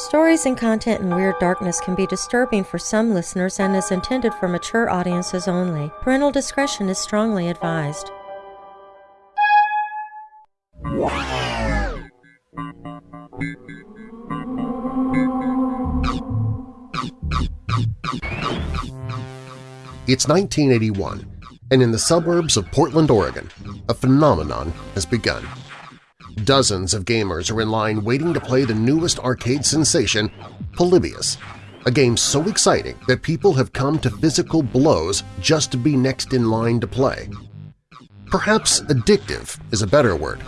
Stories and content in Weird Darkness can be disturbing for some listeners and is intended for mature audiences only. Parental discretion is strongly advised. It's 1981, and in the suburbs of Portland, Oregon, a phenomenon has begun. Dozens of gamers are in line waiting to play the newest arcade sensation, Polybius, a game so exciting that people have come to physical blows just to be next in line to play. Perhaps addictive is a better word,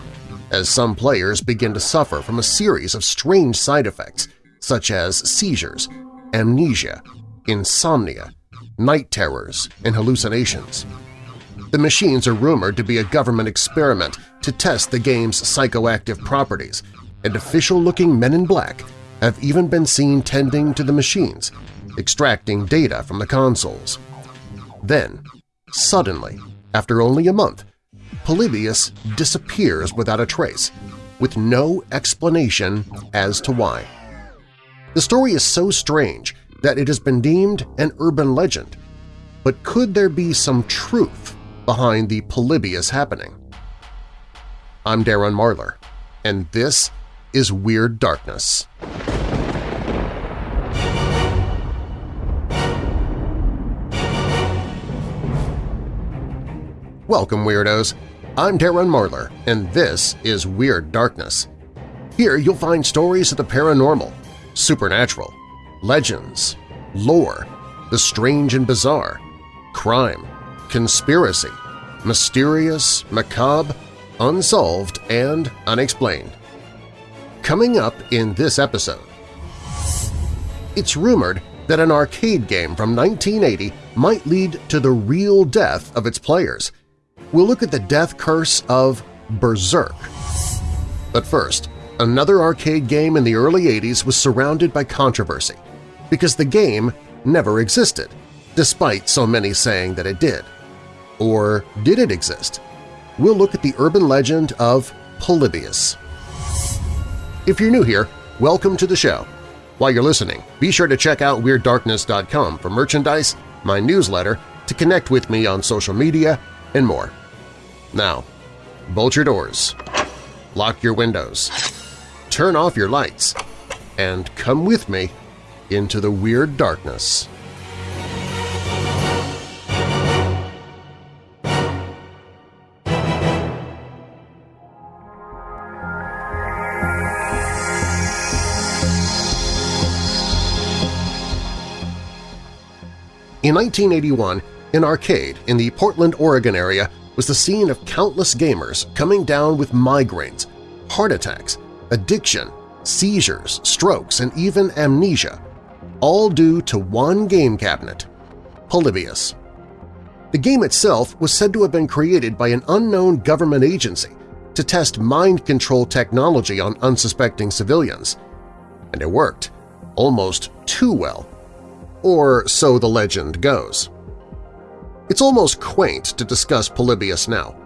as some players begin to suffer from a series of strange side effects such as seizures, amnesia, insomnia, night terrors, and hallucinations. The machines are rumored to be a government experiment to test the game's psychoactive properties, and official-looking men in black have even been seen tending to the machines, extracting data from the consoles. Then, suddenly, after only a month, Polybius disappears without a trace, with no explanation as to why. The story is so strange that it has been deemed an urban legend, but could there be some truth behind the Polybius happening. I'm Darren Marlar, and this is Weird Darkness. Welcome, Weirdos! I'm Darren Marlar, and this is Weird Darkness. Here you'll find stories of the paranormal, supernatural, legends, lore, the strange and bizarre, crime, conspiracy, mysterious, macabre, unsolved, and unexplained. Coming up in this episode, it's rumored that an arcade game from 1980 might lead to the real death of its players. We'll look at the death curse of Berserk. But first, another arcade game in the early 80s was surrounded by controversy because the game never existed, despite so many saying that it did. Or did it exist? We'll look at the urban legend of Polybius. If you're new here, welcome to the show. While you're listening, be sure to check out WeirdDarkness.com for merchandise, my newsletter, to connect with me on social media, and more. Now, bolt your doors, lock your windows, turn off your lights, and come with me into the Weird Darkness. In 1981, an arcade in the Portland, Oregon area was the scene of countless gamers coming down with migraines, heart attacks, addiction, seizures, strokes, and even amnesia, all due to one game cabinet, Polybius. The game itself was said to have been created by an unknown government agency to test mind control technology on unsuspecting civilians. And it worked, almost too well or so the legend goes. It's almost quaint to discuss Polybius now.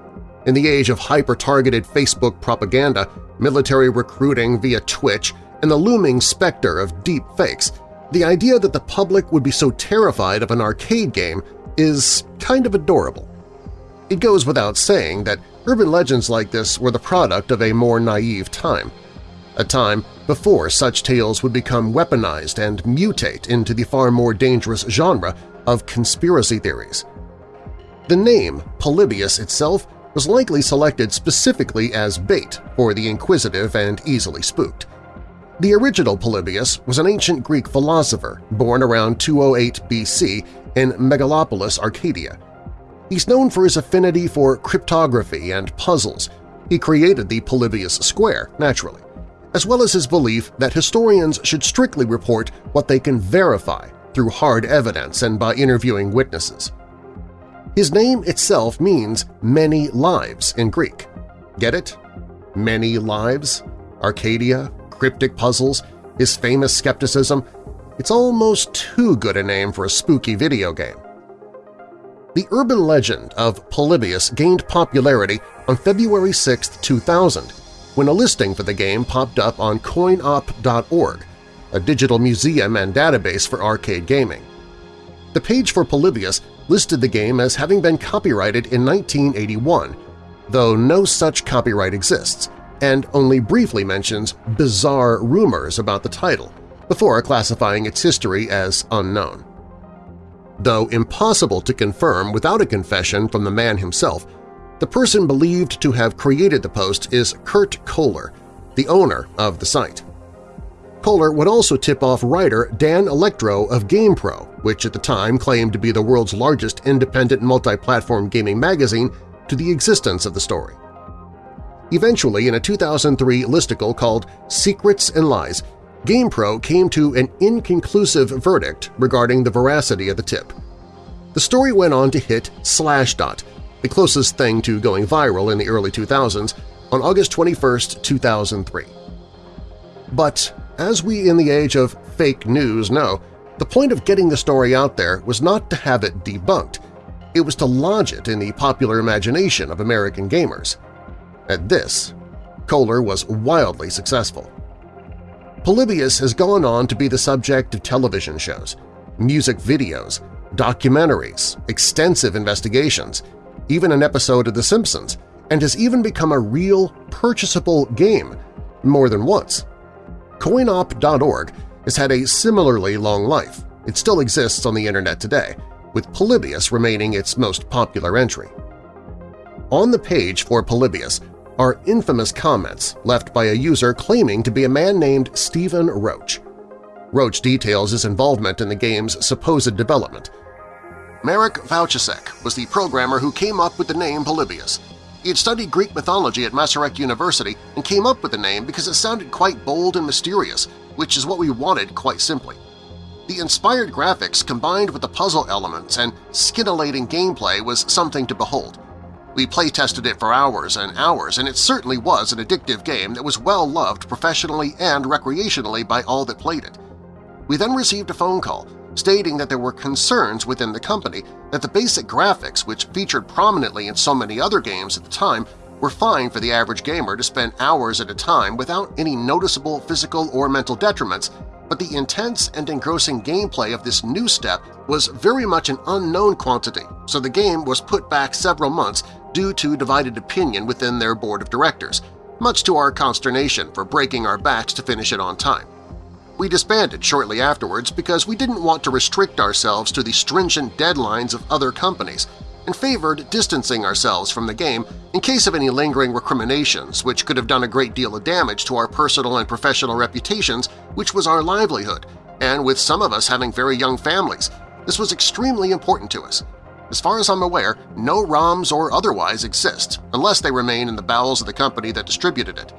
In the age of hyper-targeted Facebook propaganda, military recruiting via Twitch, and the looming specter of deep fakes, the idea that the public would be so terrified of an arcade game is kind of adorable. It goes without saying that urban legends like this were the product of a more naive time – a time before such tales would become weaponized and mutate into the far more dangerous genre of conspiracy theories. The name Polybius itself was likely selected specifically as bait for the inquisitive and easily spooked. The original Polybius was an ancient Greek philosopher born around 208 BC in Megalopolis, Arcadia. He's known for his affinity for cryptography and puzzles. He created the Polybius Square, naturally as well as his belief that historians should strictly report what they can verify through hard evidence and by interviewing witnesses. His name itself means many lives in Greek. Get it? Many lives? Arcadia, cryptic puzzles, his famous skepticism – it's almost too good a name for a spooky video game. The urban legend of Polybius gained popularity on February 6, 2000, when a listing for the game popped up on coinop.org, a digital museum and database for arcade gaming. The page for Polybius listed the game as having been copyrighted in 1981, though no such copyright exists, and only briefly mentions bizarre rumors about the title, before classifying its history as unknown. Though impossible to confirm without a confession from the man himself, the person believed to have created the post is Kurt Koller, the owner of the site. Koller would also tip off writer Dan Elektro of GamePro, which at the time claimed to be the world's largest independent multi-platform gaming magazine, to the existence of the story. Eventually, in a 2003 listicle called Secrets and Lies, GamePro came to an inconclusive verdict regarding the veracity of the tip. The story went on to hit Slashdot, the closest thing to going viral in the early 2000s, on August 21, 2003. But as we in the age of fake news know, the point of getting the story out there was not to have it debunked, it was to lodge it in the popular imagination of American gamers. At this, Koller was wildly successful. Polybius has gone on to be the subject of television shows, music videos, documentaries, extensive investigations, even an episode of The Simpsons, and has even become a real, purchasable game more than once. Coinop.org has had a similarly long life. It still exists on the internet today, with Polybius remaining its most popular entry. On the page for Polybius are infamous comments left by a user claiming to be a man named Stephen Roach. Roach details his involvement in the game's supposed development. Marek Vouchasek was the programmer who came up with the name Polybius. He had studied Greek mythology at Masaryk University and came up with the name because it sounded quite bold and mysterious, which is what we wanted quite simply. The inspired graphics combined with the puzzle elements and scintillating gameplay was something to behold. We playtested it for hours and hours, and it certainly was an addictive game that was well loved professionally and recreationally by all that played it. We then received a phone call stating that there were concerns within the company that the basic graphics, which featured prominently in so many other games at the time, were fine for the average gamer to spend hours at a time without any noticeable physical or mental detriments, but the intense and engrossing gameplay of this new step was very much an unknown quantity, so the game was put back several months due to divided opinion within their board of directors, much to our consternation for breaking our backs to finish it on time. We disbanded shortly afterwards because we didn't want to restrict ourselves to the stringent deadlines of other companies and favored distancing ourselves from the game in case of any lingering recriminations which could have done a great deal of damage to our personal and professional reputations, which was our livelihood, and with some of us having very young families, this was extremely important to us. As far as I'm aware, no ROMs or otherwise exist, unless they remain in the bowels of the company that distributed it.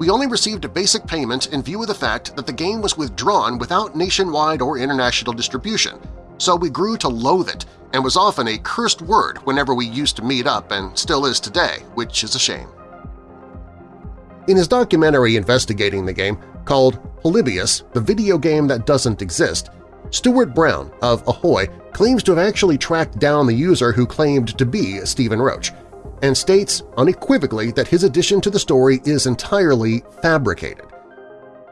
We only received a basic payment in view of the fact that the game was withdrawn without nationwide or international distribution, so we grew to loathe it and was often a cursed word whenever we used to meet up and still is today, which is a shame. In his documentary investigating the game, called Polybius, the video game that doesn't exist, Stuart Brown of Ahoy claims to have actually tracked down the user who claimed to be Stephen Roach, and states unequivocally that his addition to the story is entirely fabricated.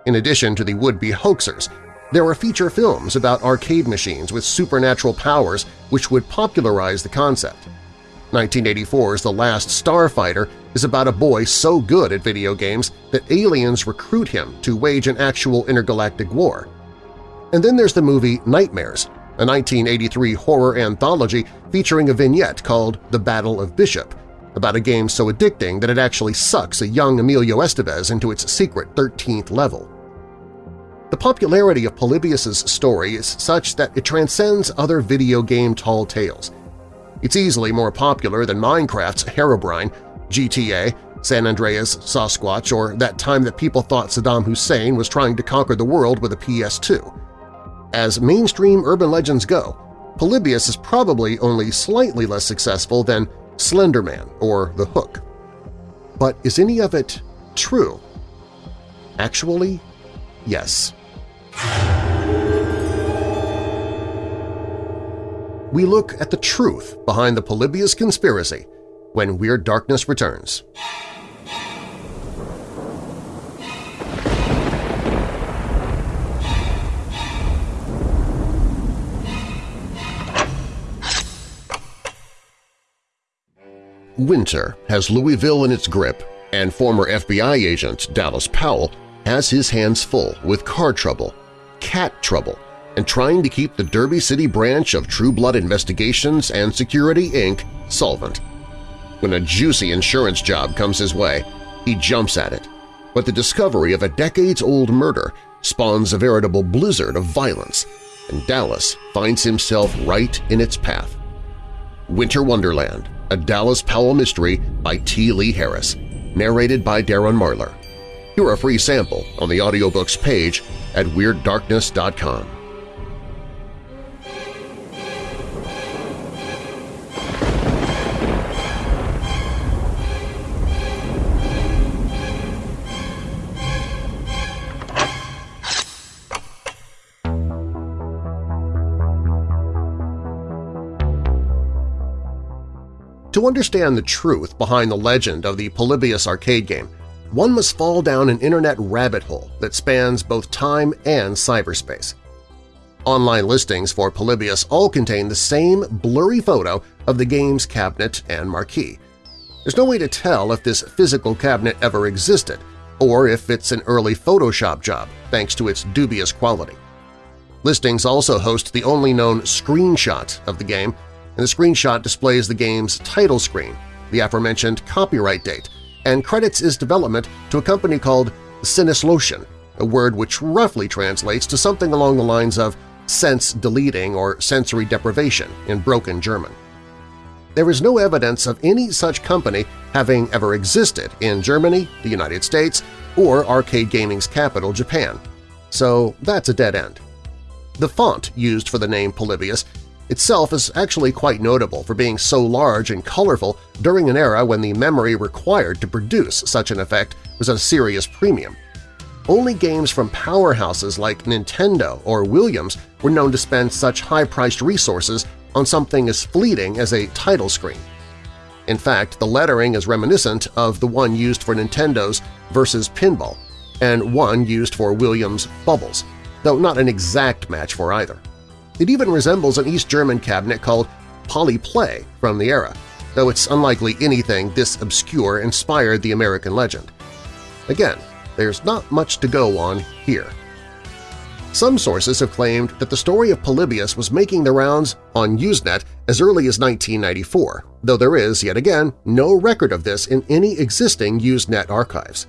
In addition to the would-be hoaxers, there are feature films about arcade machines with supernatural powers which would popularize the concept. 1984's The Last Starfighter is about a boy so good at video games that aliens recruit him to wage an actual intergalactic war. And then there's the movie Nightmares, a 1983 horror anthology featuring a vignette called The Battle of Bishop, about a game so addicting that it actually sucks a young Emilio Estevez into its secret 13th level. The popularity of Polybius's story is such that it transcends other video game tall tales. It's easily more popular than Minecraft's Herobrine, GTA, San Andreas, Sasquatch, or that time that people thought Saddam Hussein was trying to conquer the world with a PS2. As mainstream urban legends go, Polybius is probably only slightly less successful than Slenderman or The Hook. But is any of it true? Actually, yes. We look at the truth behind the Polybius conspiracy when Weird Darkness returns. Winter has Louisville in its grip, and former FBI agent Dallas Powell has his hands full with car trouble, cat trouble, and trying to keep the Derby City branch of True Blood Investigations and Security, Inc. solvent. When a juicy insurance job comes his way, he jumps at it. But the discovery of a decades-old murder spawns a veritable blizzard of violence, and Dallas finds himself right in its path. Winter Wonderland, a Dallas Powell mystery by T. Lee Harris, narrated by Darren Marlar. Hear a free sample on the audiobooks page at WeirdDarkness.com. To understand the truth behind the legend of the Polybius arcade game, one must fall down an internet rabbit hole that spans both time and cyberspace. Online listings for Polybius all contain the same blurry photo of the game's cabinet and marquee. There's no way to tell if this physical cabinet ever existed or if it's an early Photoshop job thanks to its dubious quality. Listings also host the only known screenshot of the game and the screenshot displays the game's title screen, the aforementioned copyright date, and credits its development to a company called Sinnesloschen, a word which roughly translates to something along the lines of sense deleting or sensory deprivation in broken German. There is no evidence of any such company having ever existed in Germany, the United States, or arcade gaming's capital, Japan. So that's a dead end. The font used for the name Polybius itself is actually quite notable for being so large and colorful during an era when the memory required to produce such an effect was at a serious premium. Only games from powerhouses like Nintendo or Williams were known to spend such high-priced resources on something as fleeting as a title screen. In fact, the lettering is reminiscent of the one used for Nintendo's versus Pinball and one used for Williams' Bubbles, though not an exact match for either. It even resembles an East German cabinet called Polyplay from the era, though it's unlikely anything this obscure inspired the American legend. Again, there's not much to go on here. Some sources have claimed that the story of Polybius was making the rounds on Usenet as early as 1994, though there is, yet again, no record of this in any existing Usenet archives.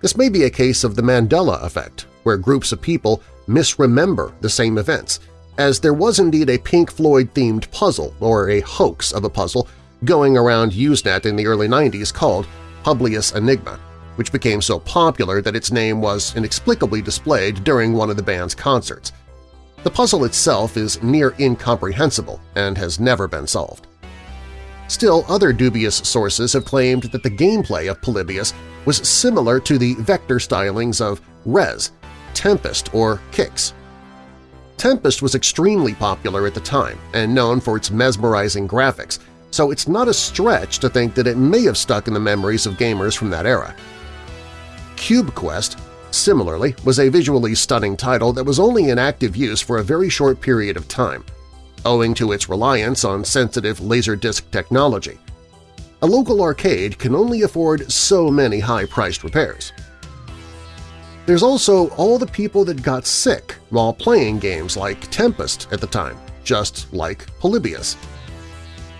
This may be a case of the Mandela effect, where groups of people misremember the same events, as there was indeed a Pink Floyd-themed puzzle, or a hoax of a puzzle, going around Usenet in the early 90s called Publius Enigma, which became so popular that its name was inexplicably displayed during one of the band's concerts. The puzzle itself is near incomprehensible and has never been solved. Still, other dubious sources have claimed that the gameplay of Polybius was similar to the vector stylings of Rez, Tempest, or Qix, Tempest was extremely popular at the time and known for its mesmerizing graphics, so it's not a stretch to think that it may have stuck in the memories of gamers from that era. Cube Quest, similarly, was a visually stunning title that was only in active use for a very short period of time, owing to its reliance on sensitive Laserdisc technology. A local arcade can only afford so many high-priced repairs. There's also all the people that got sick while playing games like Tempest at the time, just like Polybius.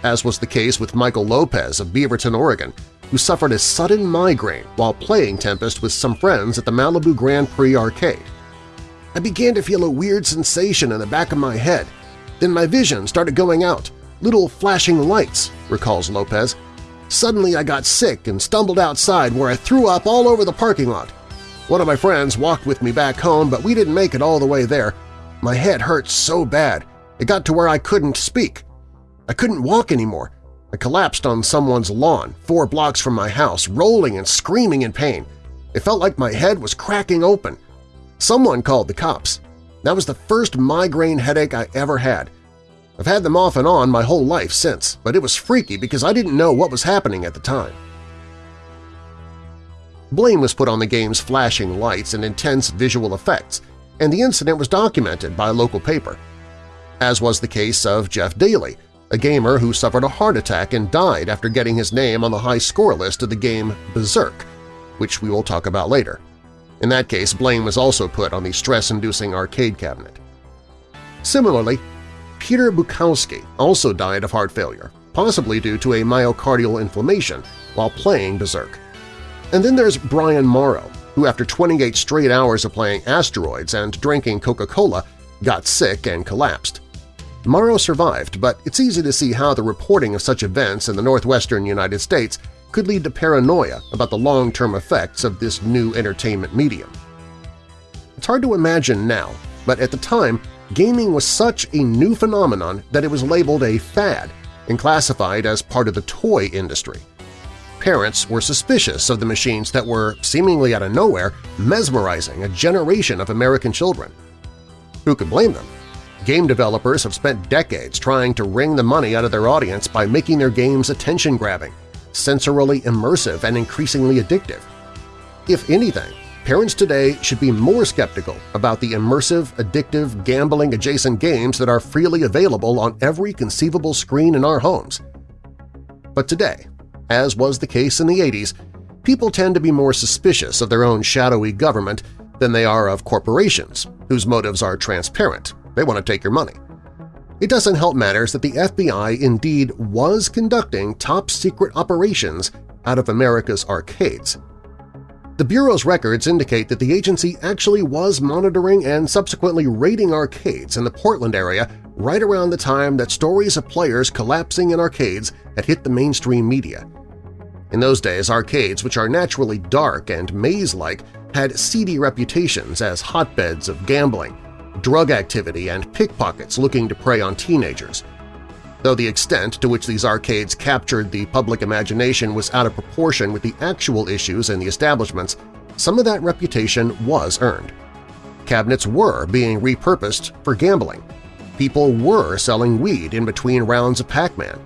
As was the case with Michael Lopez of Beaverton, Oregon, who suffered a sudden migraine while playing Tempest with some friends at the Malibu Grand Prix arcade. I began to feel a weird sensation in the back of my head. Then my vision started going out, little flashing lights, recalls Lopez. Suddenly I got sick and stumbled outside where I threw up all over the parking lot. One of my friends walked with me back home, but we didn't make it all the way there. My head hurt so bad. It got to where I couldn't speak. I couldn't walk anymore. I collapsed on someone's lawn, four blocks from my house, rolling and screaming in pain. It felt like my head was cracking open. Someone called the cops. That was the first migraine headache I ever had. I've had them off and on my whole life since, but it was freaky because I didn't know what was happening at the time. Blame was put on the game's flashing lights and intense visual effects, and the incident was documented by a local paper. As was the case of Jeff Dailey, a gamer who suffered a heart attack and died after getting his name on the high score list of the game Berserk, which we will talk about later. In that case, blame was also put on the stress-inducing arcade cabinet. Similarly, Peter Bukowski also died of heart failure, possibly due to a myocardial inflammation while playing Berserk. And then there's Brian Maurer, who after 28 straight hours of playing Asteroids and drinking Coca-Cola got sick and collapsed. Maurer survived, but it's easy to see how the reporting of such events in the northwestern United States could lead to paranoia about the long-term effects of this new entertainment medium. It's hard to imagine now, but at the time, gaming was such a new phenomenon that it was labeled a fad and classified as part of the toy industry. Parents were suspicious of the machines that were, seemingly out of nowhere, mesmerizing a generation of American children. Who could blame them? Game developers have spent decades trying to wring the money out of their audience by making their games attention-grabbing, sensorily immersive, and increasingly addictive. If anything, parents today should be more skeptical about the immersive, addictive, gambling-adjacent games that are freely available on every conceivable screen in our homes. But today, as was the case in the 80s, people tend to be more suspicious of their own shadowy government than they are of corporations, whose motives are transparent. They want to take your money. It doesn't help matters that the FBI indeed was conducting top-secret operations out of America's arcades. The Bureau's records indicate that the agency actually was monitoring and subsequently raiding arcades in the Portland area right around the time that stories of players collapsing in arcades had hit the mainstream media. In those days, arcades, which are naturally dark and maze-like, had seedy reputations as hotbeds of gambling, drug activity, and pickpockets looking to prey on teenagers. Though the extent to which these arcades captured the public imagination was out of proportion with the actual issues in the establishments, some of that reputation was earned. Cabinets were being repurposed for gambling. People were selling weed in between rounds of Pac-Man.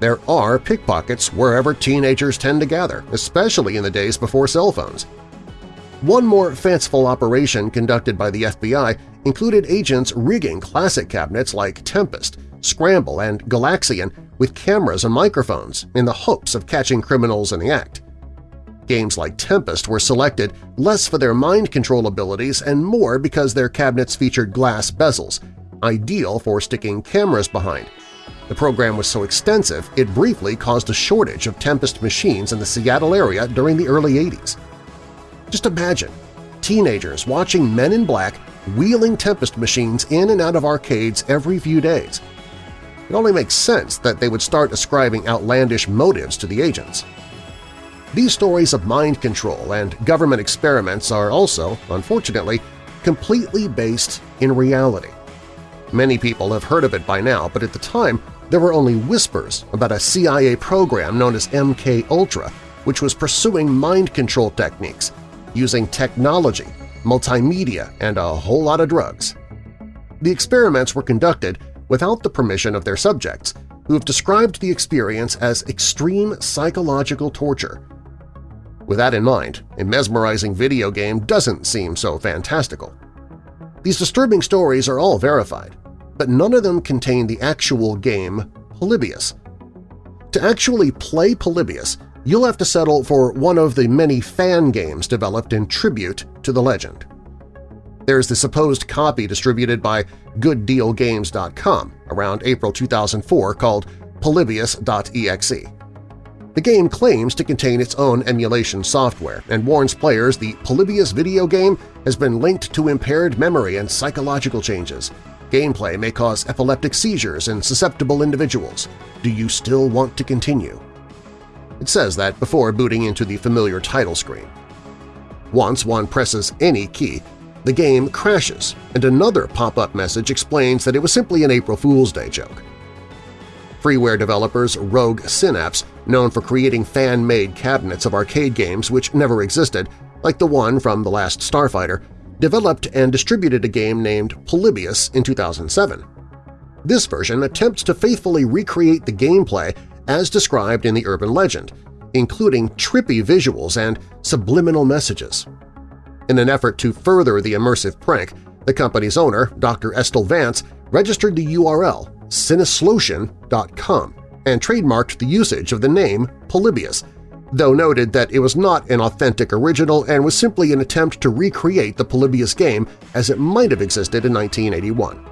There are pickpockets wherever teenagers tend to gather, especially in the days before cell phones. One more fanciful operation conducted by the FBI included agents rigging classic cabinets like Tempest, Scramble, and Galaxian with cameras and microphones in the hopes of catching criminals in the act. Games like Tempest were selected less for their mind control abilities and more because their cabinets featured glass bezels, ideal for sticking cameras behind. The program was so extensive it briefly caused a shortage of Tempest machines in the Seattle area during the early 80s. Just imagine teenagers watching Men in Black wheeling Tempest machines in and out of arcades every few days. It only makes sense that they would start ascribing outlandish motives to the agents. These stories of mind control and government experiments are also, unfortunately, completely based in reality. Many people have heard of it by now, but at the time there were only whispers about a CIA program known as MK Ultra, which was pursuing mind control techniques using technology, multimedia, and a whole lot of drugs. The experiments were conducted without the permission of their subjects, who have described the experience as extreme psychological torture. With that in mind, a mesmerizing video game doesn't seem so fantastical. These disturbing stories are all verified, but none of them contain the actual game Polybius. To actually play Polybius, you'll have to settle for one of the many fan games developed in tribute to the legend. There's the supposed copy distributed by GoodDealGames.com around April 2004 called Polybius.exe. The game claims to contain its own emulation software and warns players the Polybius video game has been linked to impaired memory and psychological changes. Gameplay may cause epileptic seizures in susceptible individuals. Do you still want to continue? It says that before booting into the familiar title screen. Once one presses any key, the game crashes, and another pop-up message explains that it was simply an April Fool's Day joke. Freeware developers Rogue Synapse, known for creating fan-made cabinets of arcade games which never existed, like the one from The Last Starfighter, developed and distributed a game named Polybius in 2007. This version attempts to faithfully recreate the gameplay as described in the urban legend, including trippy visuals and subliminal messages. In an effort to further the immersive prank, the company's owner, Dr. Estil Vance, registered the URL Sinnesloschen.com and trademarked the usage of the name Polybius, though noted that it was not an authentic original and was simply an attempt to recreate the Polybius game as it might have existed in 1981.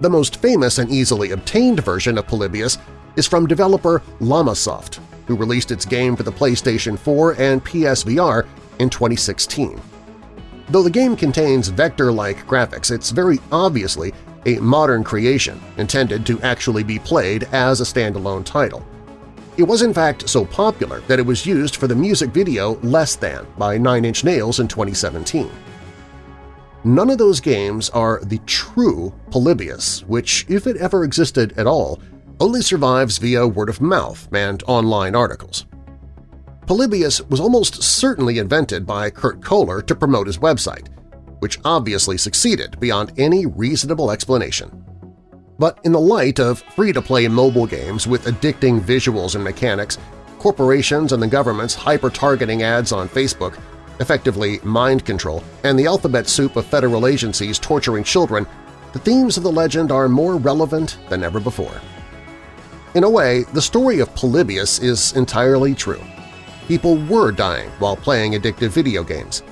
The most famous and easily obtained version of Polybius is from developer Llamasoft, who released its game for the PlayStation 4 and PSVR in 2016. Though the game contains vector-like graphics, it's very obviously a modern creation intended to actually be played as a standalone title. It was in fact so popular that it was used for the music video Less Than by Nine Inch Nails in 2017. None of those games are the true Polybius, which, if it ever existed at all, only survives via word of mouth and online articles. Polybius was almost certainly invented by Kurt Koller to promote his website, which obviously succeeded beyond any reasonable explanation. But in the light of free-to-play mobile games with addicting visuals and mechanics, corporations and the government's hyper-targeting ads on Facebook, effectively mind control, and the alphabet soup of federal agencies torturing children, the themes of the legend are more relevant than ever before. In a way, the story of Polybius is entirely true. People were dying while playing addictive video games.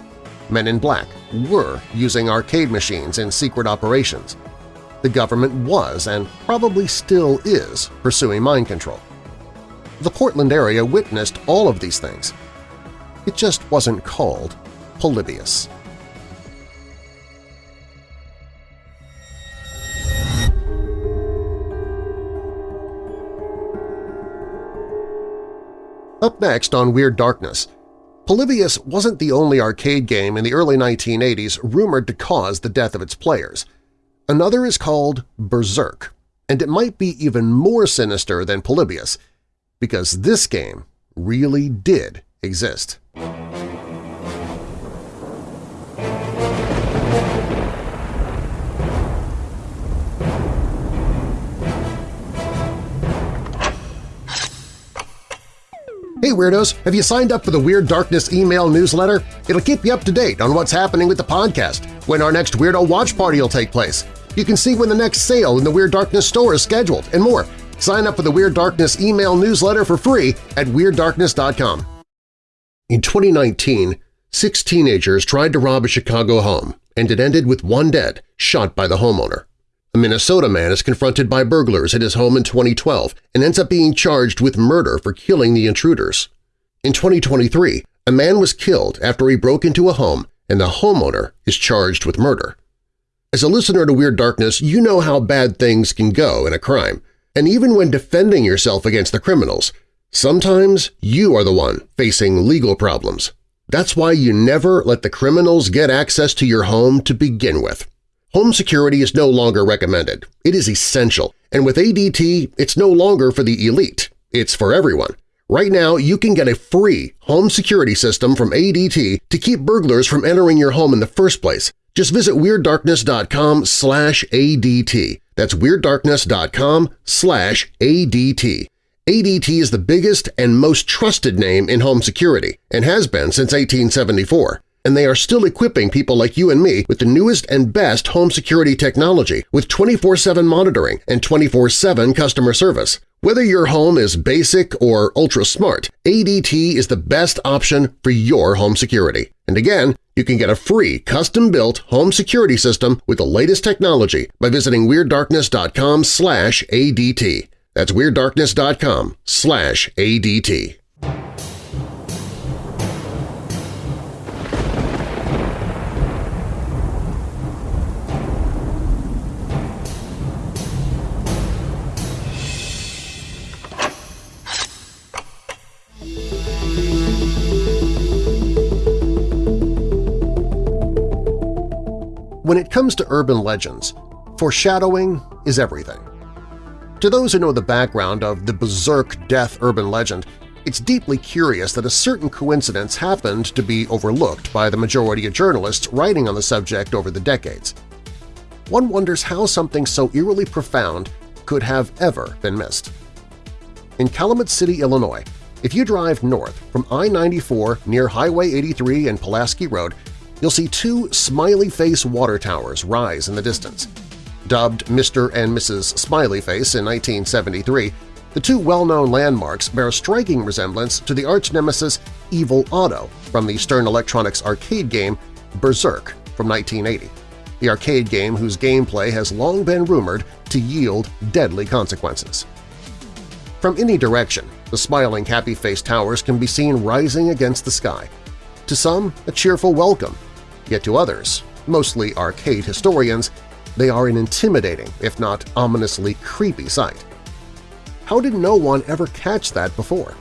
Men in Black were using arcade machines in secret operations. The government was, and probably still is, pursuing mind control. The Portland area witnessed all of these things. It just wasn't called Polybius. Up next on Weird Darkness, Polybius wasn't the only arcade game in the early 1980s rumored to cause the death of its players. Another is called Berserk, and it might be even more sinister than Polybius, because this game really did exist. Hey Weirdos! Have you signed up for the Weird Darkness email newsletter? It'll keep you up to date on what's happening with the podcast, when our next Weirdo Watch Party will take place. You can see when the next sale in the Weird Darkness store is scheduled, and more. Sign up for the Weird Darkness email newsletter for free at WeirdDarkness.com. In 2019, six teenagers tried to rob a Chicago home, and it ended with one dead, shot by the homeowner. A Minnesota man is confronted by burglars at his home in 2012 and ends up being charged with murder for killing the intruders. In 2023, a man was killed after he broke into a home and the homeowner is charged with murder. As a listener to Weird Darkness, you know how bad things can go in a crime, and even when defending yourself against the criminals, sometimes you are the one facing legal problems. That's why you never let the criminals get access to your home to begin with. Home security is no longer recommended. It is essential, and with ADT, it's no longer for the elite. It's for everyone. Right now, you can get a free home security system from ADT to keep burglars from entering your home in the first place. Just visit WeirdDarkness.com slash ADT. That's WeirdDarkness.com slash ADT. ADT is the biggest and most trusted name in home security and has been since 1874 and they are still equipping people like you and me with the newest and best home security technology with 24-7 monitoring and 24-7 customer service. Whether your home is basic or ultra-smart, ADT is the best option for your home security. And again, you can get a free custom-built home security system with the latest technology by visiting WeirdDarkness.com slash ADT. That's WeirdDarkness.com slash ADT. When it comes to urban legends, foreshadowing is everything. To those who know the background of the Berserk death urban legend, it's deeply curious that a certain coincidence happened to be overlooked by the majority of journalists writing on the subject over the decades. One wonders how something so eerily profound could have ever been missed. In Calumet City, Illinois, if you drive north from I-94 near Highway 83 and Pulaski Road, you'll see two smiley face water towers rise in the distance. Dubbed Mr. and Mrs. Smiley Face in 1973, the two well-known landmarks bear a striking resemblance to the arch-nemesis Evil Otto from the Stern Electronics arcade game Berserk from 1980, the arcade game whose gameplay has long been rumored to yield deadly consequences. From any direction, the smiling happy face towers can be seen rising against the sky. To some, a cheerful welcome, yet to others, mostly arcade historians, they are an intimidating, if not ominously creepy sight. How did no one ever catch that before?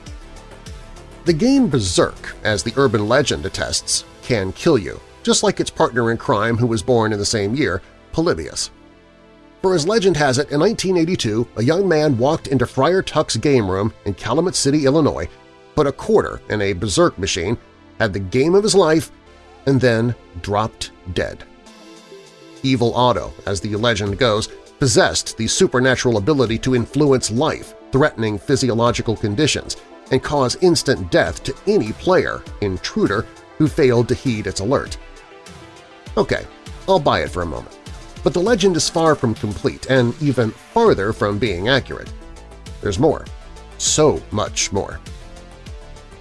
The game Berserk, as the urban legend attests, can kill you, just like its partner in crime who was born in the same year, Polybius. For as legend has it, in 1982, a young man walked into Friar Tuck's game room in Calumet City, Illinois, put a quarter in a Berserk machine, had the game of his life, and then dropped dead. Evil Otto, as the legend goes, possessed the supernatural ability to influence life, threatening physiological conditions, and cause instant death to any player, intruder, who failed to heed its alert. Okay, I'll buy it for a moment. But the legend is far from complete and even farther from being accurate. There's more. So much more.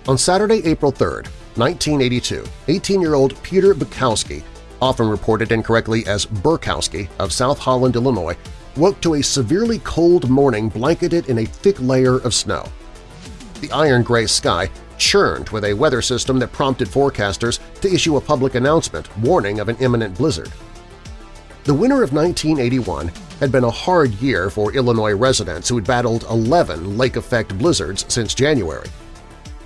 On Saturday, April 3, 1982, 18-year-old Peter Bukowski, often reported incorrectly as Burkowski of South Holland, Illinois, woke to a severely cold morning blanketed in a thick layer of snow. The iron-gray sky churned with a weather system that prompted forecasters to issue a public announcement warning of an imminent blizzard. The winter of 1981 had been a hard year for Illinois residents who had battled 11 lake-effect blizzards since January.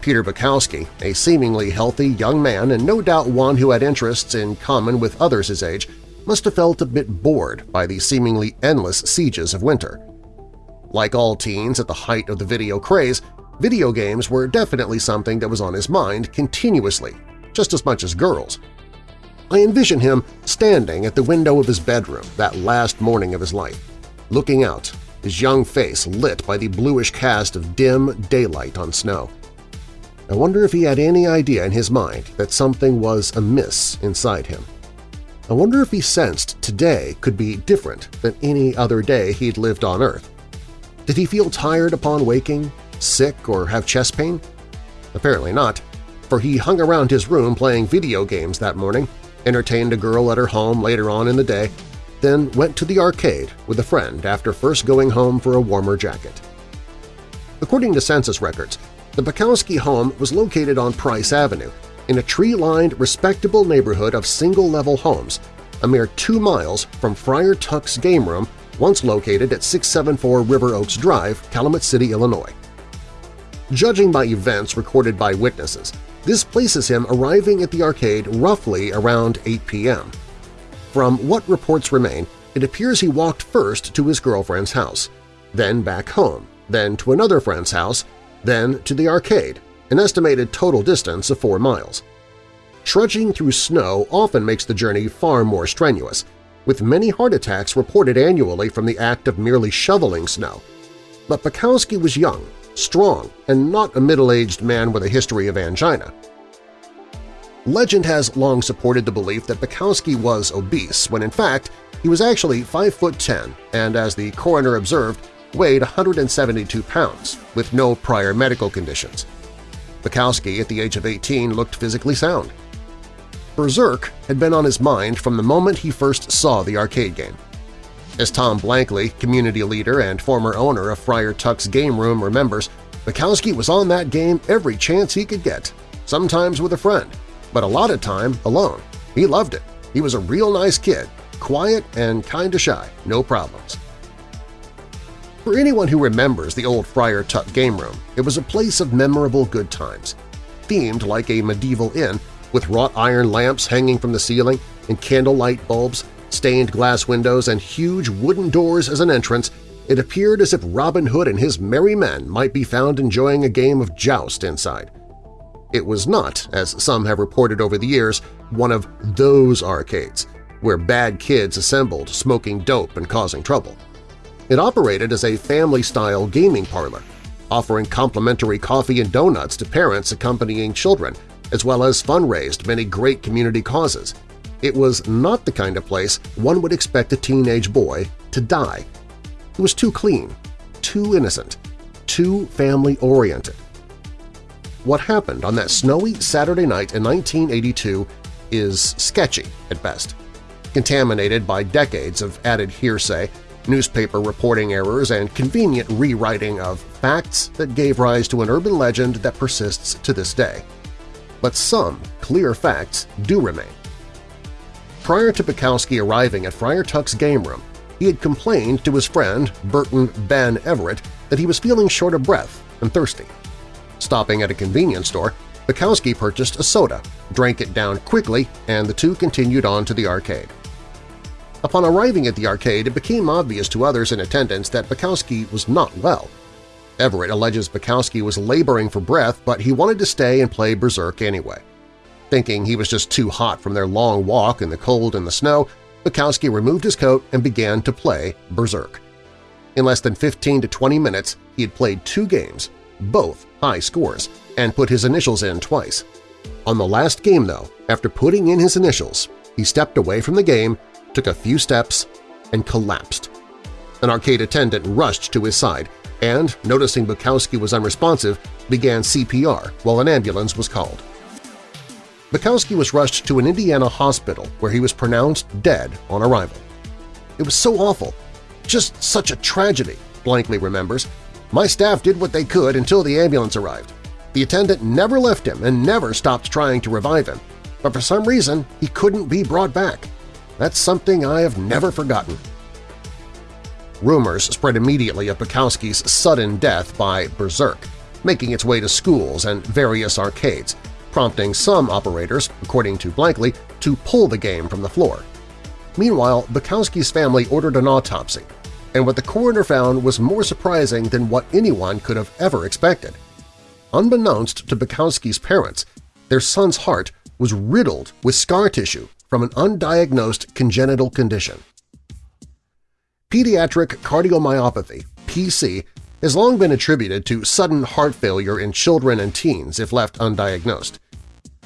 Peter Bukowski, a seemingly healthy young man and no doubt one who had interests in common with others his age, must have felt a bit bored by the seemingly endless sieges of winter. Like all teens at the height of the video craze, video games were definitely something that was on his mind continuously, just as much as girls. I envision him standing at the window of his bedroom that last morning of his life, looking out, his young face lit by the bluish cast of dim daylight on snow. I wonder if he had any idea in his mind that something was amiss inside him. I wonder if he sensed today could be different than any other day he'd lived on Earth. Did he feel tired upon waking, sick, or have chest pain? Apparently not, for he hung around his room playing video games that morning, entertained a girl at her home later on in the day, then went to the arcade with a friend after first going home for a warmer jacket. According to census records, the Bukowski home was located on Price Avenue in a tree-lined, respectable neighborhood of single-level homes, a mere two miles from Friar Tuck's game room once located at 674 River Oaks Drive, Calumet City, Illinois. Judging by events recorded by witnesses, this places him arriving at the arcade roughly around 8 p.m. From what reports remain, it appears he walked first to his girlfriend's house, then back home, then to another friend's house, then to the arcade, an estimated total distance of 4 miles. Trudging through snow often makes the journey far more strenuous, with many heart attacks reported annually from the act of merely shoveling snow. But Bukowski was young strong, and not a middle-aged man with a history of angina. Legend has long supported the belief that Bukowski was obese, when in fact he was actually 5 foot 10 and, as the coroner observed, weighed 172 pounds, with no prior medical conditions. Bukowski, at the age of 18, looked physically sound. Berserk had been on his mind from the moment he first saw the arcade game. As Tom Blankley, community leader and former owner of Friar Tuck's Game Room, remembers, Bukowski was on that game every chance he could get, sometimes with a friend, but a lot of time alone. He loved it. He was a real nice kid, quiet and kinda shy, no problems. For anyone who remembers the old Friar Tuck game room, it was a place of memorable good times. Themed like a medieval inn, with wrought iron lamps hanging from the ceiling and candlelight bulbs, stained glass windows, and huge wooden doors as an entrance, it appeared as if Robin Hood and his merry men might be found enjoying a game of joust inside. It was not, as some have reported over the years, one of those arcades, where bad kids assembled smoking dope and causing trouble. It operated as a family-style gaming parlor, offering complimentary coffee and donuts to parents accompanying children, as well as fundraised many great community causes, it was not the kind of place one would expect a teenage boy to die. It was too clean, too innocent, too family-oriented. What happened on that snowy Saturday night in 1982 is sketchy at best, contaminated by decades of added hearsay, newspaper reporting errors, and convenient rewriting of facts that gave rise to an urban legend that persists to this day. But some clear facts do remain. Prior to Bukowski arriving at Friar Tuck's game room, he had complained to his friend Burton Ben Everett that he was feeling short of breath and thirsty. Stopping at a convenience store, Bukowski purchased a soda, drank it down quickly, and the two continued on to the arcade. Upon arriving at the arcade, it became obvious to others in attendance that Bukowski was not well. Everett alleges Bukowski was laboring for breath, but he wanted to stay and play Berserk anyway. Thinking he was just too hot from their long walk in the cold and the snow, Bukowski removed his coat and began to play Berserk. In less than 15 to 20 minutes, he had played two games, both high scores, and put his initials in twice. On the last game, though, after putting in his initials, he stepped away from the game, took a few steps, and collapsed. An arcade attendant rushed to his side and, noticing Bukowski was unresponsive, began CPR while an ambulance was called. Bukowski was rushed to an Indiana hospital where he was pronounced dead on arrival. It was so awful. Just such a tragedy, Blankley remembers. My staff did what they could until the ambulance arrived. The attendant never left him and never stopped trying to revive him, but for some reason he couldn't be brought back. That's something I have never forgotten. Rumors spread immediately of Bukowski's sudden death by Berserk, making its way to schools and various arcades, prompting some operators, according to Blankley, to pull the game from the floor. Meanwhile, Bukowski's family ordered an autopsy, and what the coroner found was more surprising than what anyone could have ever expected. Unbeknownst to Bukowski's parents, their son's heart was riddled with scar tissue from an undiagnosed congenital condition. Pediatric cardiomyopathy, PC, has long been attributed to sudden heart failure in children and teens if left undiagnosed.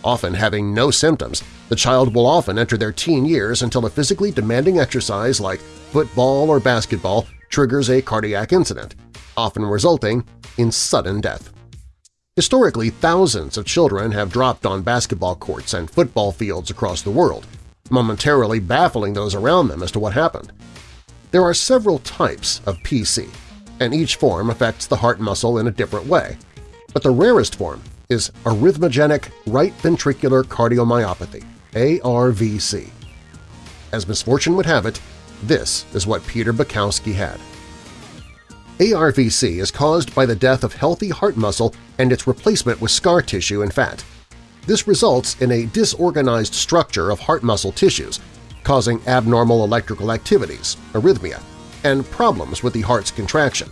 Often having no symptoms, the child will often enter their teen years until a physically demanding exercise like football or basketball triggers a cardiac incident, often resulting in sudden death. Historically, thousands of children have dropped on basketball courts and football fields across the world, momentarily baffling those around them as to what happened. There are several types of PC, and each form affects the heart muscle in a different way, but the rarest form is arrhythmogenic right ventricular cardiomyopathy ARVC. As misfortune would have it, this is what Peter Bukowski had. ARVC is caused by the death of healthy heart muscle and its replacement with scar tissue and fat. This results in a disorganized structure of heart muscle tissues, causing abnormal electrical activities, arrhythmia, and problems with the heart's contraction.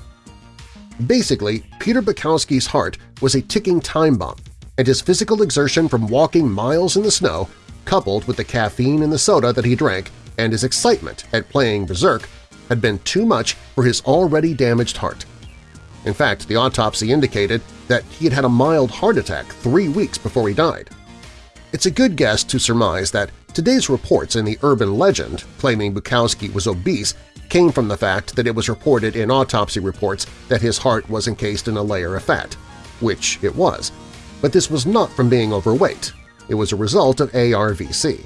Basically, Peter Bukowski's heart was a ticking time bomb, and his physical exertion from walking miles in the snow, coupled with the caffeine in the soda that he drank and his excitement at playing Berserk, had been too much for his already damaged heart. In fact, the autopsy indicated that he had had a mild heart attack three weeks before he died. It's a good guess to surmise that today's reports in the urban legend claiming Bukowski was obese came from the fact that it was reported in autopsy reports that his heart was encased in a layer of fat, which it was. But this was not from being overweight. It was a result of ARVC.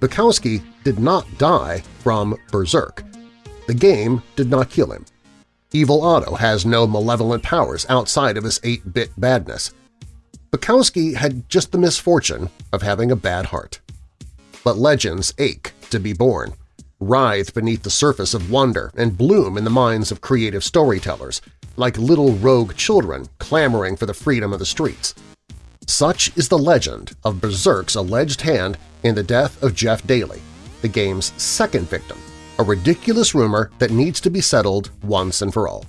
Bukowski did not die from Berserk. The game did not kill him. Evil Otto has no malevolent powers outside of his 8-bit badness. Bukowski had just the misfortune of having a bad heart. But legends ache to be born writhe beneath the surface of wonder and bloom in the minds of creative storytellers, like little rogue children clamoring for the freedom of the streets. Such is the legend of Berserk's alleged hand in the death of Jeff Dailey, the game's second victim, a ridiculous rumor that needs to be settled once and for all.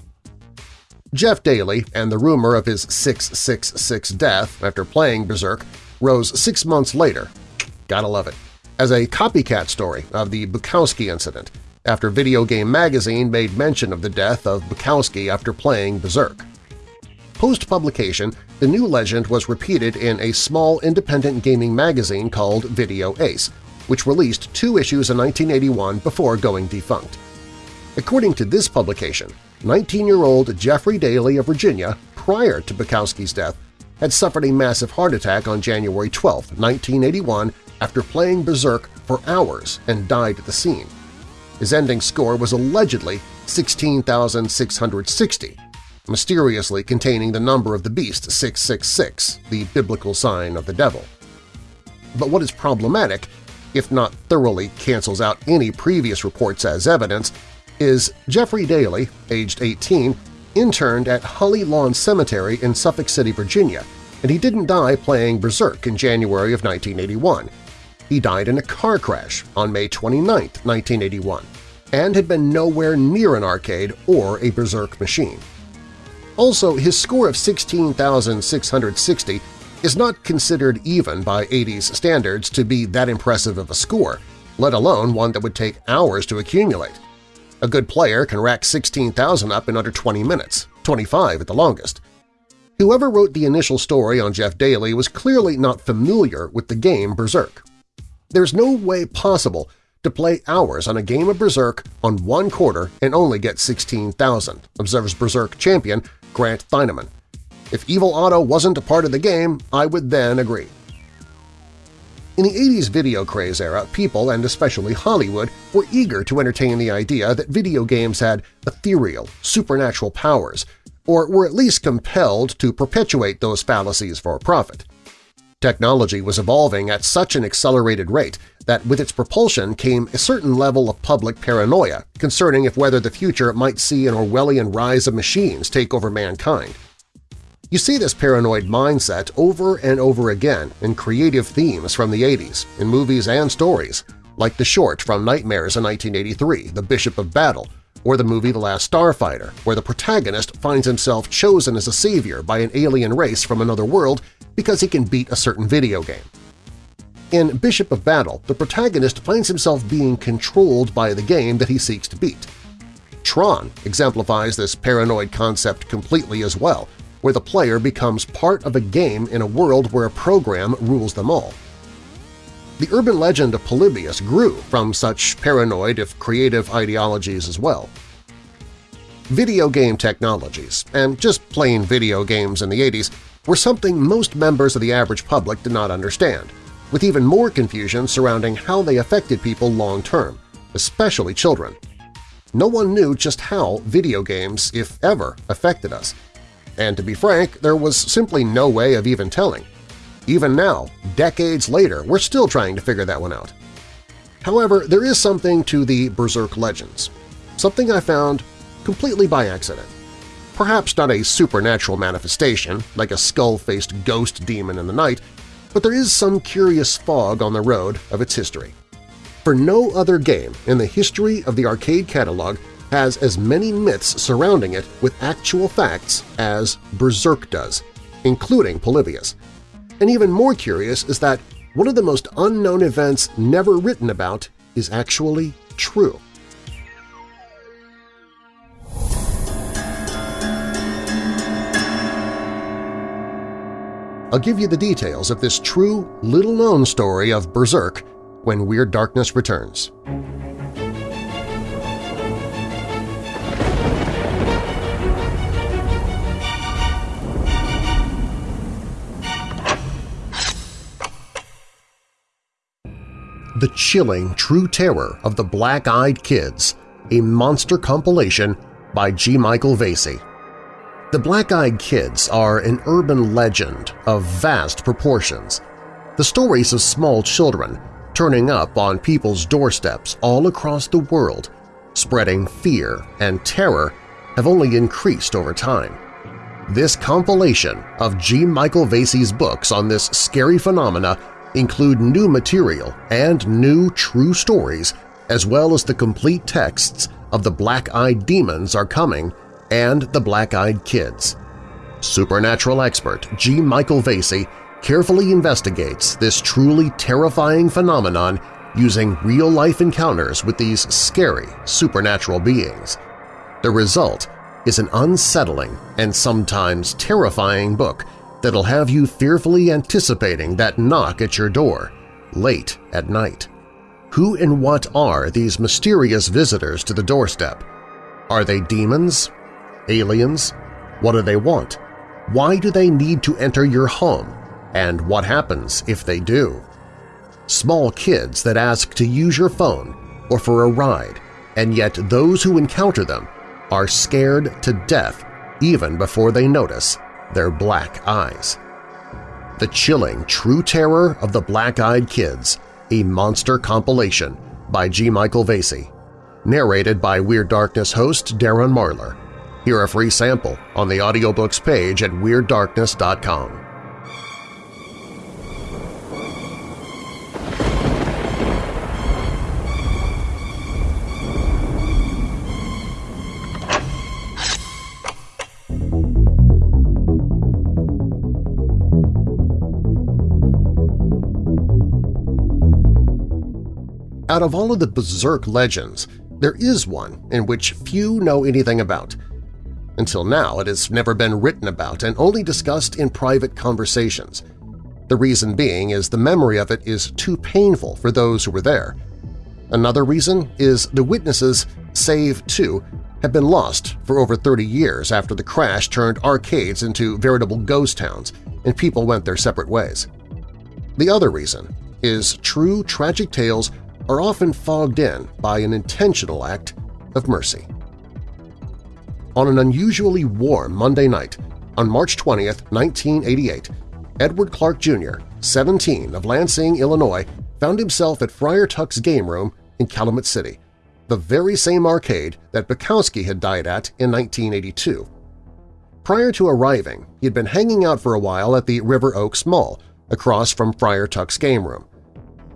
Jeff Dailey and the rumor of his 666 death after playing Berserk rose six months later. Gotta love it as a copycat story of the Bukowski incident after Video Game Magazine made mention of the death of Bukowski after playing Berserk. Post-publication, the new legend was repeated in a small independent gaming magazine called Video Ace, which released two issues in 1981 before going defunct. According to this publication, 19-year-old Jeffrey Dailey of Virginia, prior to Bukowski's death, had suffered a massive heart attack on January 12, 1981 after playing Berserk for hours and died at the scene. His ending score was allegedly 16,660, mysteriously containing the number of the beast 666, the biblical sign of the devil. But what is problematic, if not thoroughly cancels out any previous reports as evidence, is Jeffrey Dailey, aged 18, interned at Holly Lawn Cemetery in Suffolk City, Virginia, and he didn't die playing Berserk in January of 1981. He died in a car crash on May 29, 1981, and had been nowhere near an arcade or a Berserk machine. Also, his score of 16,660 is not considered even by 80s standards to be that impressive of a score, let alone one that would take hours to accumulate. A good player can rack 16,000 up in under 20 minutes, 25 at the longest. Whoever wrote the initial story on Jeff Dailey was clearly not familiar with the game Berserk. There's no way possible to play hours on a game of Berserk on one quarter and only get 16,000, observes Berserk champion Grant Theineman. If Evil Otto wasn't a part of the game, I would then agree. In the 80s video craze era, people, and especially Hollywood, were eager to entertain the idea that video games had ethereal, supernatural powers, or were at least compelled to perpetuate those fallacies for profit. Technology was evolving at such an accelerated rate that with its propulsion came a certain level of public paranoia concerning if whether the future might see an Orwellian rise of machines take over mankind. You see this paranoid mindset over and over again in creative themes from the 80s, in movies and stories, like the short from Nightmares in 1983, The Bishop of Battle, or the movie The Last Starfighter, where the protagonist finds himself chosen as a savior by an alien race from another world because he can beat a certain video game. In Bishop of Battle, the protagonist finds himself being controlled by the game that he seeks to beat. Tron exemplifies this paranoid concept completely as well, where the player becomes part of a game in a world where a program rules them all. The urban legend of Polybius grew from such paranoid if creative ideologies as well. Video game technologies, and just plain video games in the 80s, were something most members of the average public did not understand, with even more confusion surrounding how they affected people long-term, especially children. No one knew just how video games, if ever, affected us, and to be frank, there was simply no way of even telling. Even now, decades later, we're still trying to figure that one out. However, there is something to the Berserk legends, something I found completely by accident. Perhaps not a supernatural manifestation, like a skull-faced ghost demon in the night, but there is some curious fog on the road of its history. For no other game in the history of the arcade catalog has as many myths surrounding it with actual facts as Berserk does, including Polybius. And even more curious is that one of the most unknown events never written about is actually true. I'll give you the details of this true, little-known story of Berserk when Weird Darkness returns. The Chilling True Terror of the Black-Eyed Kids, a monster compilation by G. Michael Vasey. The Black-Eyed Kids are an urban legend of vast proportions, the stories of small children turning up on people's doorsteps all across the world, spreading fear and terror, have only increased over time. This compilation of G. Michael Vasey's books on this scary phenomena include new material and new true stories, as well as the complete texts of The Black-Eyed Demons Are Coming and The Black-Eyed Kids. Supernatural expert G. Michael Vasey carefully investigates this truly terrifying phenomenon using real-life encounters with these scary supernatural beings. The result is an unsettling and sometimes terrifying book that'll have you fearfully anticipating that knock at your door late at night. Who and what are these mysterious visitors to the doorstep? Are they demons? Aliens? What do they want? Why do they need to enter your home? And what happens if they do? Small kids that ask to use your phone or for a ride, and yet those who encounter them are scared to death even before they notice their black eyes. The chilling true terror of the Black-Eyed Kids, a monster compilation by G. Michael Vasey, narrated by Weird Darkness host Darren Marlar. Hear a free sample on the audiobooks page at WeirdDarkness.com. Out of all of the Berserk legends, there is one in which few know anything about. Until now, it has never been written about and only discussed in private conversations. The reason being is the memory of it is too painful for those who were there. Another reason is the witnesses, save two, have been lost for over 30 years after the crash turned arcades into veritable ghost towns and people went their separate ways. The other reason is true tragic tales are often fogged in by an intentional act of mercy. On an unusually warm Monday night, on March 20, 1988, Edward Clark Jr., 17, of Lansing, Illinois, found himself at Friar Tuck's Game Room in Calumet City, the very same arcade that Bukowski had died at in 1982. Prior to arriving, he had been hanging out for a while at the River Oaks Mall, across from Friar Tuck's Game Room.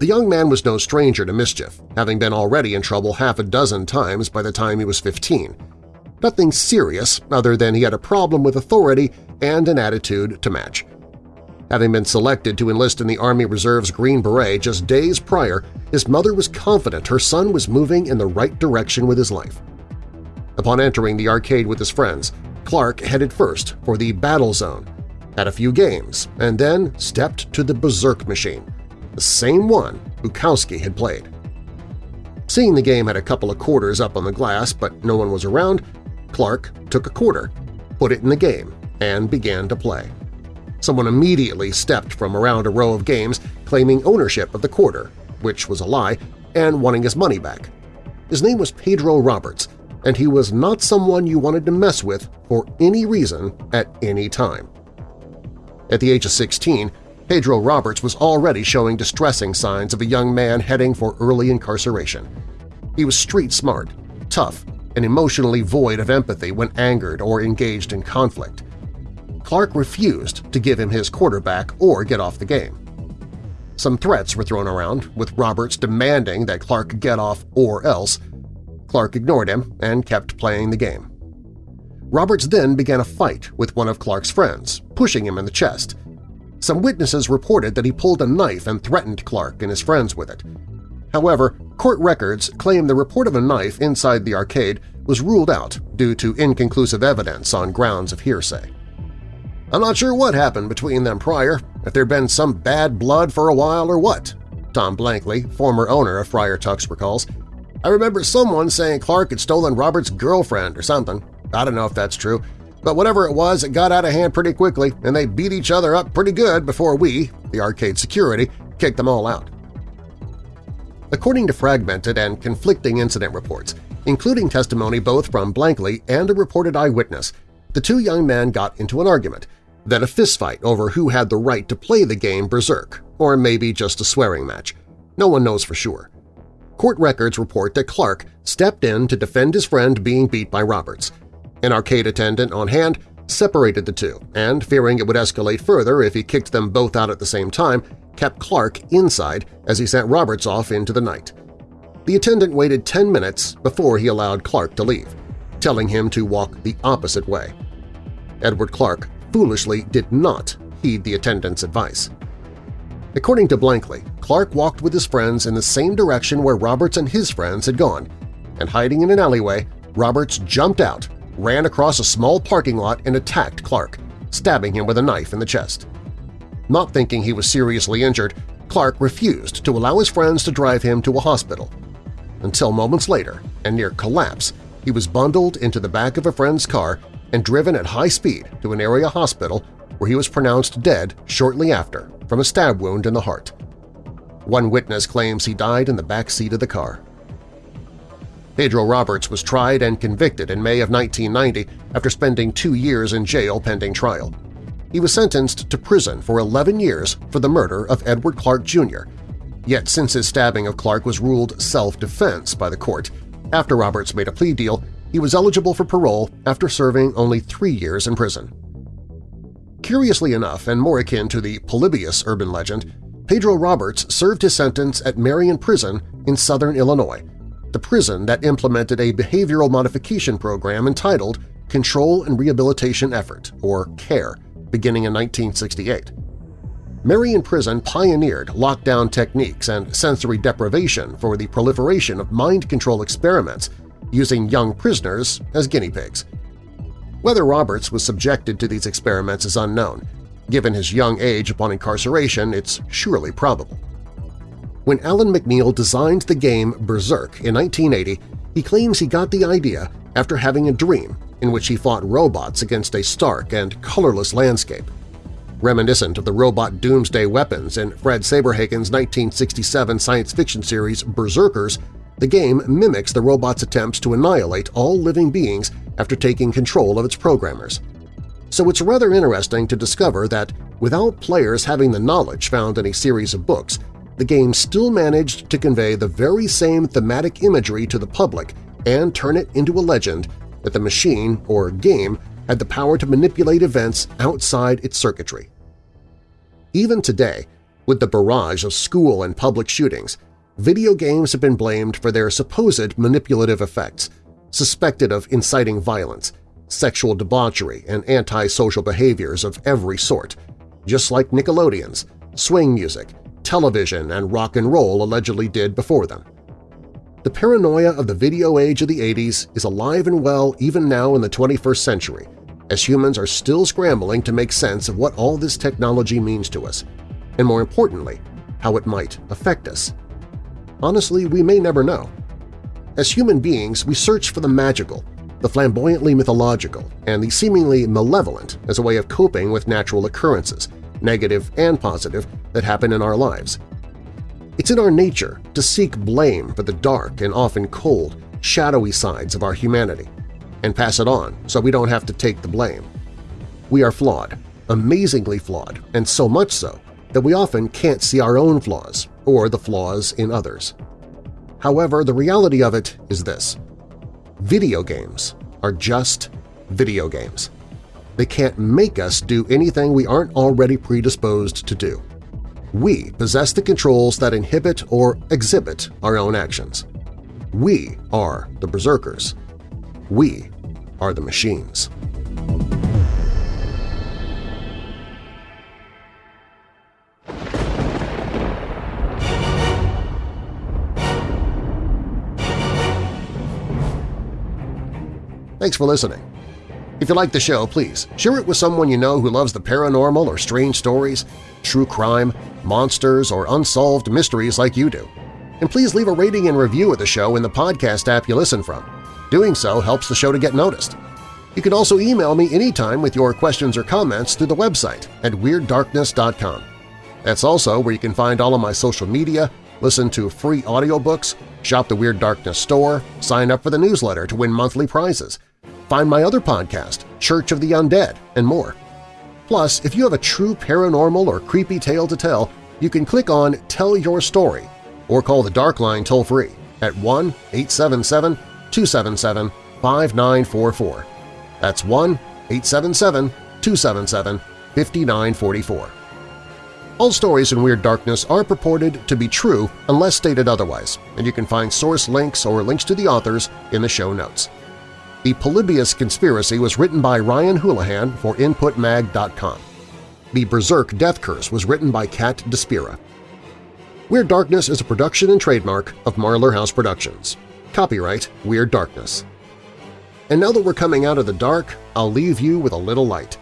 The young man was no stranger to mischief, having been already in trouble half a dozen times by the time he was 15. Nothing serious other than he had a problem with authority and an attitude to match. Having been selected to enlist in the Army Reserve's Green Beret just days prior, his mother was confident her son was moving in the right direction with his life. Upon entering the arcade with his friends, Clark headed first for the Battle Zone, had a few games, and then stepped to the Berserk machine, the same one Bukowski had played. Seeing the game had a couple of quarters up on the glass but no one was around, Clark took a quarter, put it in the game, and began to play. Someone immediately stepped from around a row of games claiming ownership of the quarter, which was a lie, and wanting his money back. His name was Pedro Roberts, and he was not someone you wanted to mess with for any reason at any time. At the age of 16, Pedro Roberts was already showing distressing signs of a young man heading for early incarceration. He was street-smart, tough, and emotionally void of empathy when angered or engaged in conflict. Clark refused to give him his quarterback or get off the game. Some threats were thrown around, with Roberts demanding that Clark get off or else. Clark ignored him and kept playing the game. Roberts then began a fight with one of Clark's friends, pushing him in the chest. Some witnesses reported that he pulled a knife and threatened Clark and his friends with it. However, court records claim the report of a knife inside the arcade was ruled out due to inconclusive evidence on grounds of hearsay. I'm not sure what happened between them prior, if there'd been some bad blood for a while or what, Tom Blankley, former owner of Friar Tuck's, recalls. I remember someone saying Clark had stolen Robert's girlfriend or something. I don't know if that's true, but whatever it was, it got out of hand pretty quickly, and they beat each other up pretty good before we, the arcade security, kicked them all out. According to fragmented and conflicting incident reports, including testimony both from Blankley and a reported eyewitness, the two young men got into an argument, then a fistfight over who had the right to play the game Berserk, or maybe just a swearing match. No one knows for sure. Court records report that Clark stepped in to defend his friend being beat by Roberts, an arcade attendant on hand separated the two and, fearing it would escalate further if he kicked them both out at the same time, kept Clark inside as he sent Roberts off into the night. The attendant waited 10 minutes before he allowed Clark to leave, telling him to walk the opposite way. Edward Clark foolishly did not heed the attendant's advice. According to Blankley, Clark walked with his friends in the same direction where Roberts and his friends had gone, and hiding in an alleyway, Roberts jumped out ran across a small parking lot and attacked Clark, stabbing him with a knife in the chest. Not thinking he was seriously injured, Clark refused to allow his friends to drive him to a hospital. Until moments later, and near collapse, he was bundled into the back of a friend's car and driven at high speed to an area hospital where he was pronounced dead shortly after from a stab wound in the heart. One witness claims he died in the back seat of the car. Pedro Roberts was tried and convicted in May of 1990 after spending two years in jail pending trial. He was sentenced to prison for 11 years for the murder of Edward Clark Jr., yet since his stabbing of Clark was ruled self-defense by the court, after Roberts made a plea deal, he was eligible for parole after serving only three years in prison. Curiously enough, and more akin to the Polybius urban legend, Pedro Roberts served his sentence at Marion Prison in southern Illinois, the prison that implemented a behavioral modification program entitled Control and Rehabilitation Effort, or CARE, beginning in 1968. Marion Prison pioneered lockdown techniques and sensory deprivation for the proliferation of mind control experiments using young prisoners as guinea pigs. Whether Roberts was subjected to these experiments is unknown. Given his young age upon incarceration, it's surely probable. When Alan McNeil designed the game Berserk in 1980, he claims he got the idea after having a dream in which he fought robots against a stark and colorless landscape. Reminiscent of the robot doomsday weapons in Fred Saberhagen's 1967 science fiction series Berserkers, the game mimics the robot's attempts to annihilate all living beings after taking control of its programmers. So it's rather interesting to discover that without players having the knowledge found in a series of books, the game still managed to convey the very same thematic imagery to the public and turn it into a legend that the machine or game had the power to manipulate events outside its circuitry. Even today, with the barrage of school and public shootings, video games have been blamed for their supposed manipulative effects, suspected of inciting violence, sexual debauchery, and antisocial behaviors of every sort, just like Nickelodeon's, swing music, television, and rock and roll allegedly did before them. The paranoia of the video age of the 80s is alive and well even now in the 21st century, as humans are still scrambling to make sense of what all this technology means to us, and more importantly, how it might affect us. Honestly, we may never know. As human beings, we search for the magical, the flamboyantly mythological, and the seemingly malevolent as a way of coping with natural occurrences, negative and positive, that happen in our lives. It's in our nature to seek blame for the dark and often cold, shadowy sides of our humanity – and pass it on so we don't have to take the blame. We are flawed, amazingly flawed, and so much so that we often can't see our own flaws or the flaws in others. However, the reality of it is this. Video games are just video games. They can't make us do anything we aren't already predisposed to do. We possess the controls that inhibit or exhibit our own actions. We are the berserkers. We are the machines. Thanks for listening. If you like the show, please share it with someone you know who loves the paranormal or strange stories, true crime, monsters, or unsolved mysteries like you do. And please leave a rating and review of the show in the podcast app you listen from. Doing so helps the show to get noticed. You can also email me anytime with your questions or comments through the website at WeirdDarkness.com. That's also where you can find all of my social media, listen to free audiobooks, shop the Weird Darkness store, sign up for the newsletter to win monthly prizes, find my other podcast, Church of the Undead, and more. Plus, if you have a true paranormal or creepy tale to tell, you can click on Tell Your Story or call the Dark Line toll-free at 1-877 277-5944. That's 1-877-277-5944. All stories in Weird Darkness are purported to be true unless stated otherwise, and you can find source links or links to the authors in the show notes. The Polybius Conspiracy was written by Ryan Houlihan for InputMag.com. The Berserk Death Curse was written by Kat Despira. Weird Darkness is a production and trademark of Marlar House Productions. Copyright Weird Darkness. And now that we're coming out of the dark, I'll leave you with a little light.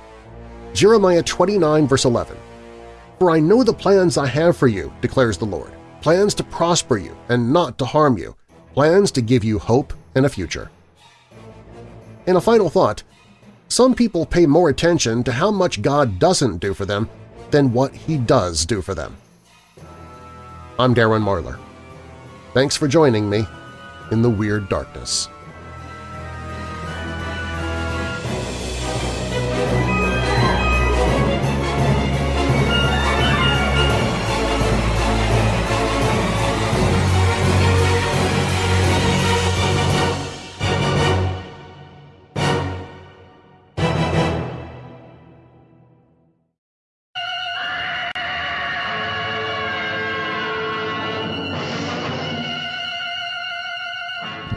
Jeremiah 29 verse 11. For I know the plans I have for you, declares the Lord, plans to prosper you and not to harm you, plans to give you hope and a future. In a final thought, some people pay more attention to how much God doesn't do for them than what He does do for them. I'm Darren Marlar. Thanks for joining me in the Weird Darkness.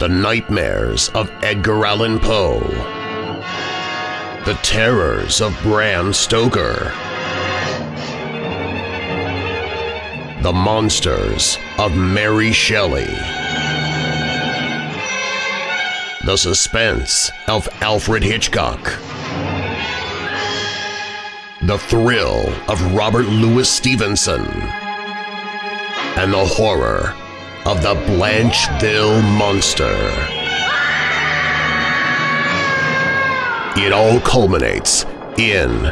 The Nightmares of Edgar Allan Poe. The Terrors of Bram Stoker. The Monsters of Mary Shelley. The Suspense of Alfred Hitchcock. The Thrill of Robert Louis Stevenson. And the horror of the Blancheville Monster. It all culminates in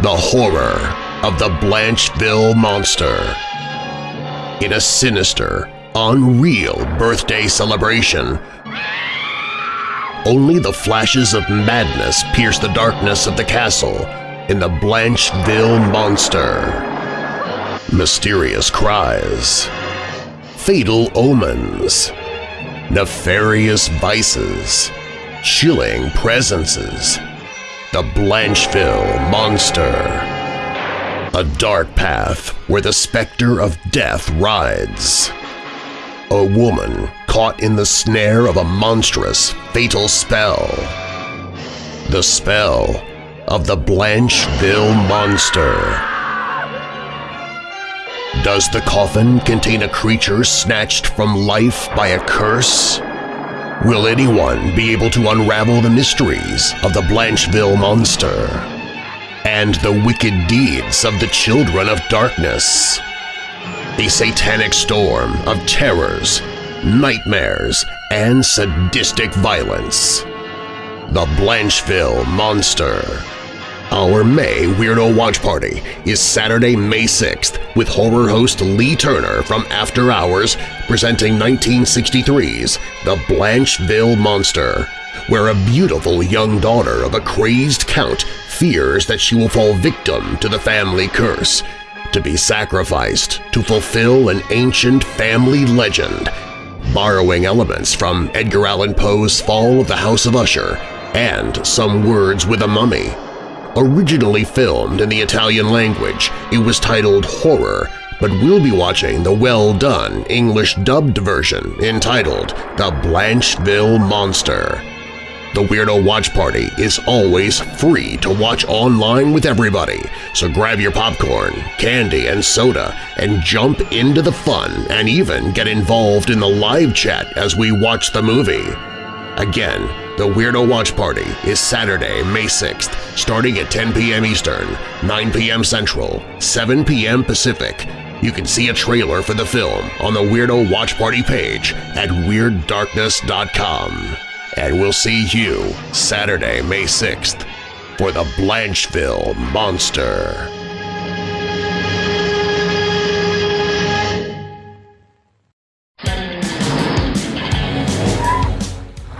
the horror of the Blancheville Monster. In a sinister, unreal birthday celebration, only the flashes of madness pierce the darkness of the castle in the Blancheville Monster. Mysterious cries fatal omens, nefarious vices, chilling presences, the Blancheville Monster. A dark path where the specter of death rides. A woman caught in the snare of a monstrous, fatal spell. The spell of the Blancheville Monster. Does the coffin contain a creature snatched from life by a curse? Will anyone be able to unravel the mysteries of the Blancheville Monster and the wicked deeds of the Children of Darkness? A satanic storm of terrors, nightmares, and sadistic violence. The Blancheville Monster our May Weirdo Watch Party is Saturday, May 6th with horror host Lee Turner from After Hours presenting 1963's The Blancheville Monster, where a beautiful young daughter of a crazed count fears that she will fall victim to the family curse, to be sacrificed to fulfill an ancient family legend, borrowing elements from Edgar Allan Poe's Fall of the House of Usher and Some Words with a Mummy. Originally filmed in the Italian language, it was titled Horror, but we'll be watching the well-done English-dubbed version entitled The Blancheville Monster. The Weirdo Watch Party is always free to watch online with everybody, so grab your popcorn, candy, and soda and jump into the fun and even get involved in the live chat as we watch the movie. Again, the Weirdo Watch Party is Saturday, May 6th, starting at 10 p.m. Eastern, 9 p.m. Central, 7 p.m. Pacific. You can see a trailer for the film on the Weirdo Watch Party page at WeirdDarkness.com. And we'll see you Saturday, May 6th for the Blancheville Monster.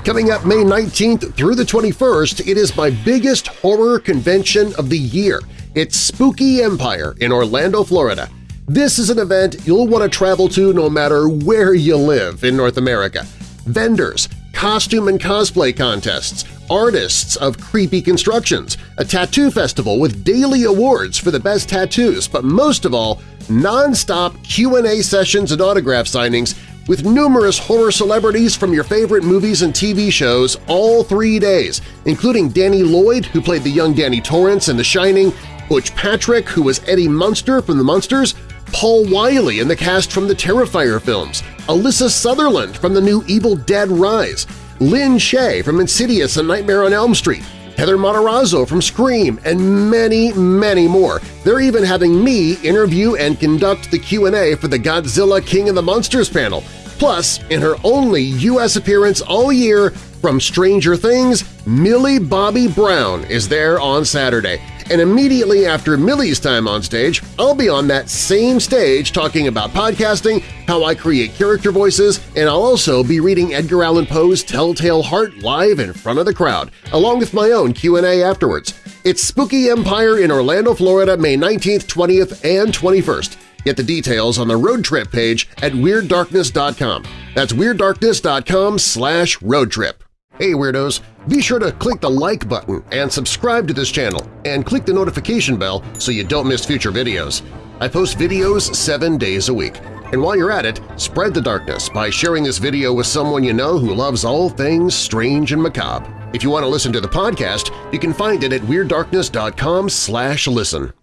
Coming up May 19th through the 21st, it is my biggest horror convention of the year. It's Spooky Empire in Orlando, Florida. This is an event you'll want to travel to no matter where you live in North America. Vendors, costume and cosplay contests, artists of creepy constructions, a tattoo festival with daily awards for the best tattoos, but most of all, non-stop Q&A sessions and autograph signings with numerous horror celebrities from your favorite movies and TV shows all three days, including Danny Lloyd, who played the young Danny Torrance in The Shining, Butch Patrick, who was Eddie Munster from The Munsters, Paul Wiley in the cast from the Terrifier films, Alyssa Sutherland from the new Evil Dead Rise, Lin Shaye from Insidious and Nightmare on Elm Street, Heather Matarazzo from Scream, and many, many more. They're even having me interview and conduct the Q&A for the Godzilla King of the Monsters panel. Plus, in her only U.S. appearance all year from Stranger Things, Millie Bobby Brown is there on Saturday. And immediately after Millie's time on stage, I'll be on that same stage talking about podcasting, how I create character voices, and I'll also be reading Edgar Allan Poe's Telltale Heart live in front of the crowd, along with my own Q&A afterwards. It's Spooky Empire in Orlando, Florida, May 19th, 20th, and 21st. Get the details on the road trip page at WeirdDarkness.com. That's WeirdDarkness.com slash roadtrip. Hey Weirdos! Be sure to click the like button and subscribe to this channel, and click the notification bell so you don't miss future videos. I post videos seven days a week. And while you're at it, spread the darkness by sharing this video with someone you know who loves all things strange and macabre. If you want to listen to the podcast, you can find it at WeirdDarkness.com listen.